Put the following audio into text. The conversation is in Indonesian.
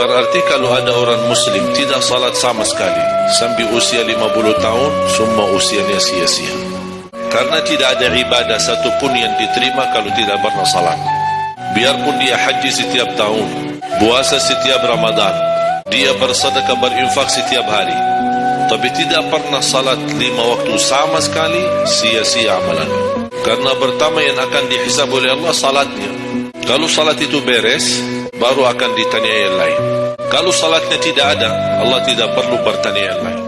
Berarti kalau ada orang muslim tidak salat sama sekali sampai usia 50 tahun, semua usianya sia-sia. Karena tidak ada ibadah satupun yang diterima kalau tidak pernah salat. Biarpun dia haji setiap tahun, puasa setiap Ramadan, dia bersedekah berinfak setiap hari, tapi tidak pernah salat lima waktu sama sekali, sia-sia amalan. Karena pertama yang akan dihisab oleh Allah salatnya. Kalau salat itu beres, baru akan ditanya yang lain. Kalau salatnya tidak ada, Allah tidak perlu bertanya yang lain.